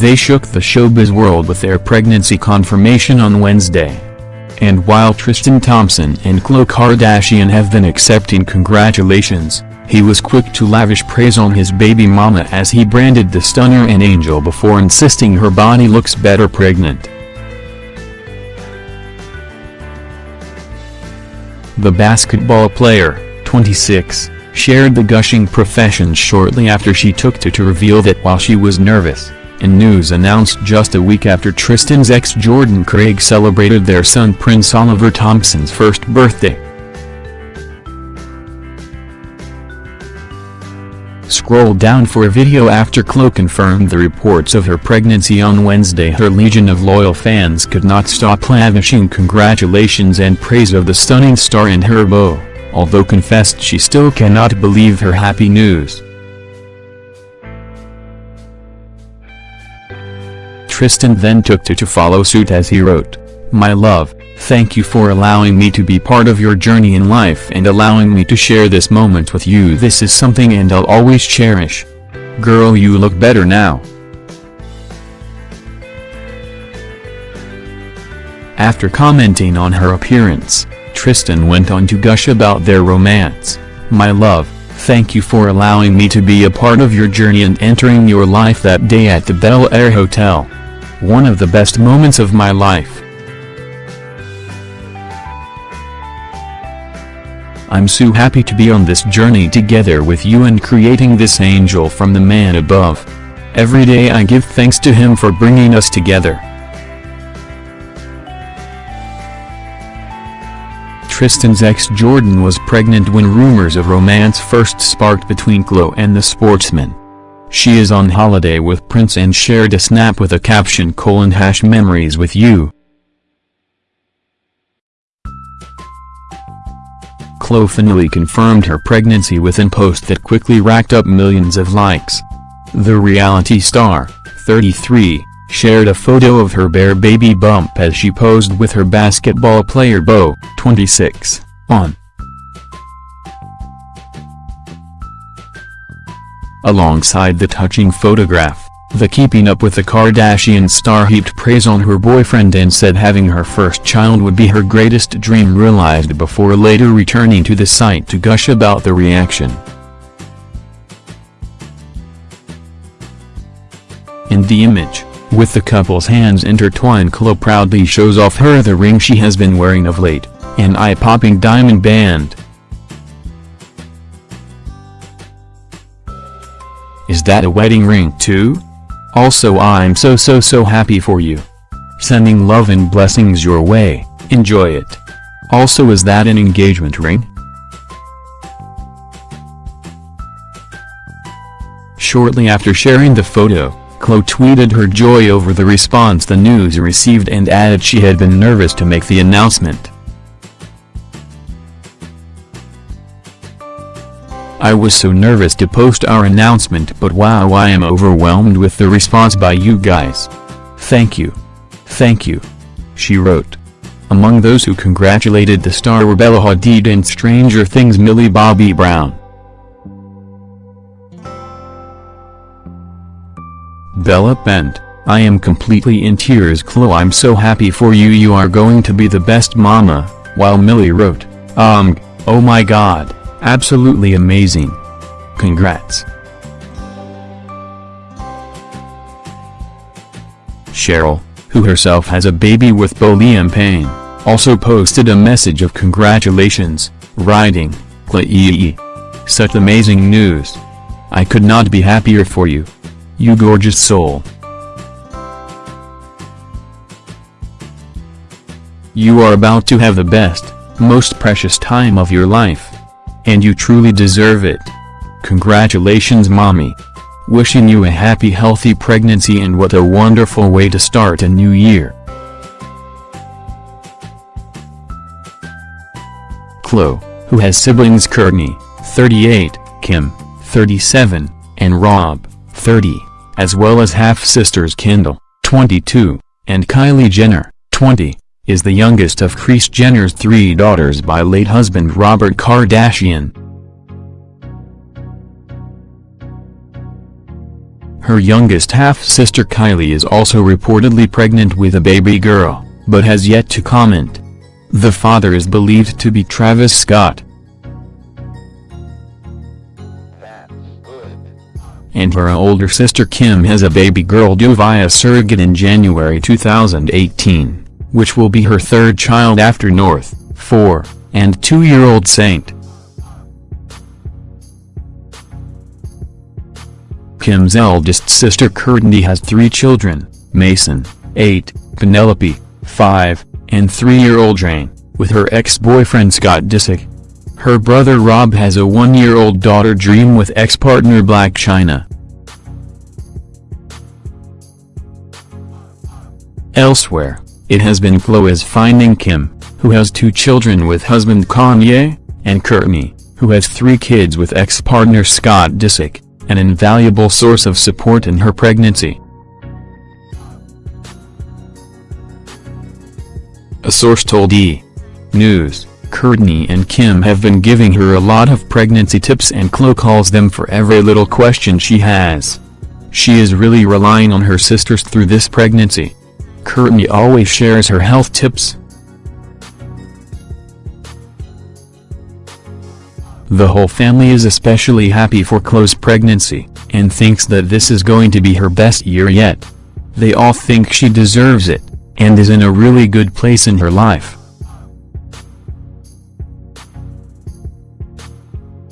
They shook the showbiz world with their pregnancy confirmation on Wednesday. And while Tristan Thompson and Khloe Kardashian have been accepting congratulations, he was quick to lavish praise on his baby mama as he branded the stunner an angel before insisting her body looks better pregnant. The basketball player, 26, shared the gushing professions shortly after she took to to reveal that while she was nervous, in news announced just a week after Tristan's ex Jordan Craig celebrated their son Prince Oliver Thompson's first birthday. Scroll down for a video after Khloe confirmed the reports of her pregnancy on Wednesday her legion of loyal fans could not stop lavishing congratulations and praise of the stunning star and her beau, although confessed she still cannot believe her happy news. Tristan then took to to follow suit as he wrote, My love, Thank you for allowing me to be part of your journey in life and allowing me to share this moment with you this is something and I'll always cherish. Girl you look better now. After commenting on her appearance, Tristan went on to gush about their romance. My love, thank you for allowing me to be a part of your journey and entering your life that day at the Bel Air Hotel. One of the best moments of my life. I'm so happy to be on this journey together with you and creating this angel from the man above. Every day I give thanks to him for bringing us together. Tristan's ex Jordan was pregnant when rumors of romance first sparked between Khloe and the sportsman. She is on holiday with Prince and shared a snap with a caption colon hash memories with you. Khloe finally confirmed her pregnancy with an post that quickly racked up millions of likes. The reality star, 33, shared a photo of her bare baby bump as she posed with her basketball player beau, 26, on. Alongside the touching photograph, the Keeping Up with the Kardashians star heaped praise on her boyfriend and said having her first child would be her greatest dream realized before later returning to the site to gush about the reaction. In the image, with the couple's hands intertwined Khloe proudly shows off her the ring she has been wearing of late, an eye-popping diamond band. Is that a wedding ring too? Also I'm so so so happy for you. Sending love and blessings your way, enjoy it. Also is that an engagement ring? Shortly after sharing the photo, Khloe tweeted her joy over the response the news received and added she had been nervous to make the announcement. I was so nervous to post our announcement but wow I am overwhelmed with the response by you guys. Thank you. Thank you. She wrote. Among those who congratulated the star were Bella Hadid and Stranger Things Millie Bobby Brown. Bella penned, I am completely in tears Khloe I'm so happy for you you are going to be the best mama, while Millie wrote, um, oh my god. Absolutely amazing. Congrats. Cheryl, who herself has a baby with beau Liam Payne, also posted a message of congratulations, writing, Clay Such amazing news. I could not be happier for you. You gorgeous soul. You are about to have the best, most precious time of your life. And you truly deserve it. Congratulations mommy. Wishing you a happy healthy pregnancy and what a wonderful way to start a new year. Khloe, who has siblings Kourtney, 38, Kim, 37, and Rob, 30, as well as half-sisters Kendall, 22, and Kylie Jenner, 20 is the youngest of Kris Jenner's three daughters by late husband Robert Kardashian. Her youngest half-sister Kylie is also reportedly pregnant with a baby girl, but has yet to comment. The father is believed to be Travis Scott. and her older sister Kim has a baby girl due via surrogate in January 2018, which will be her third child after North, 4, and 2-year-old Saint. Kim's eldest sister Kourtney has three children, Mason, 8, Penelope, 5, and 3-year-old Jane, with her ex-boyfriend Scott Disick. Her brother Rob has a one-year-old daughter Dream with ex-partner Blac Chyna. Elsewhere, it has been Khloé's finding Kim, who has two children with husband Kanye, and Kourtney, who has three kids with ex-partner Scott Disick, an invaluable source of support in her pregnancy. A source told E! News, Kourtney and Kim have been giving her a lot of pregnancy tips and Khloé calls them for every little question she has. She is really relying on her sisters through this pregnancy. Kourtney always shares her health tips. The whole family is especially happy for Khloé's pregnancy, and thinks that this is going to be her best year yet. They all think she deserves it, and is in a really good place in her life.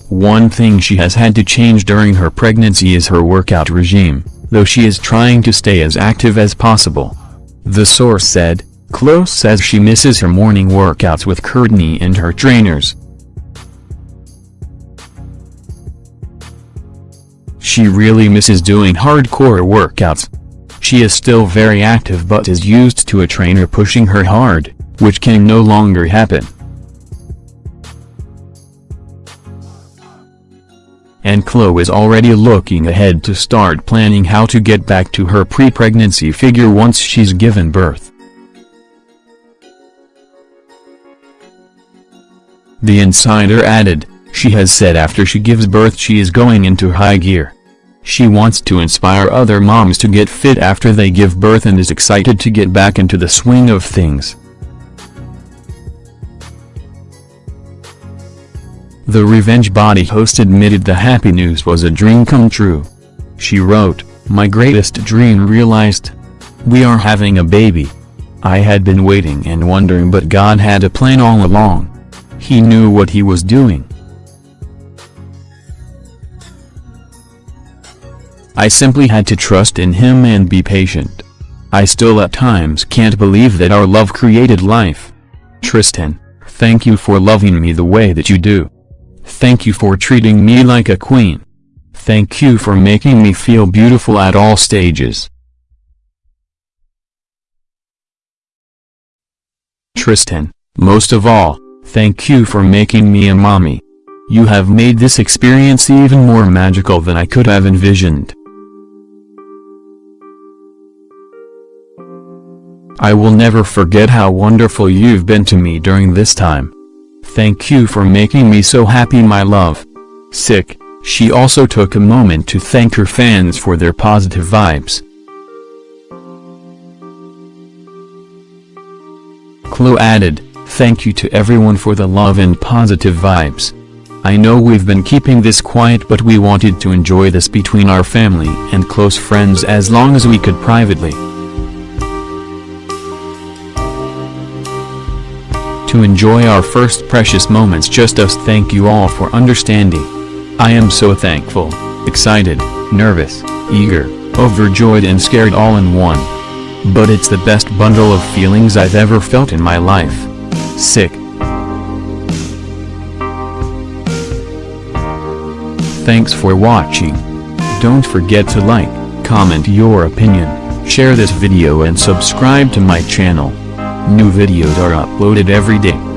One thing she has had to change during her pregnancy is her workout regime, though she is trying to stay as active as possible. The source said, Khloé says she misses her morning workouts with Kourtney and her trainers. She really misses doing hardcore workouts. She is still very active but is used to a trainer pushing her hard, which can no longer happen. And Khloé is already looking ahead to start planning how to get back to her pre-pregnancy figure once she's given birth. The insider added, she has said after she gives birth she is going into high gear. She wants to inspire other moms to get fit after they give birth and is excited to get back into the swing of things. The Revenge Body host admitted the happy news was a dream come true. She wrote, My greatest dream realized. We are having a baby. I had been waiting and wondering but God had a plan all along. He knew what he was doing. I simply had to trust in him and be patient. I still at times can't believe that our love created life. Tristan, thank you for loving me the way that you do. Thank you for treating me like a queen. Thank you for making me feel beautiful at all stages. Tristan, most of all, thank you for making me a mommy. You have made this experience even more magical than I could have envisioned. I will never forget how wonderful you've been to me during this time. Thank you for making me so happy my love. Sick, she also took a moment to thank her fans for their positive vibes. Khloé added, thank you to everyone for the love and positive vibes. I know we've been keeping this quiet but we wanted to enjoy this between our family and close friends as long as we could privately. To enjoy our first precious moments just us thank you all for understanding. I am so thankful, excited, nervous, eager, overjoyed and scared all in one. But it's the best bundle of feelings I've ever felt in my life. Sick. Thanks for watching. Don't forget to like, comment your opinion, share this video and subscribe to my channel. New videos are uploaded every day.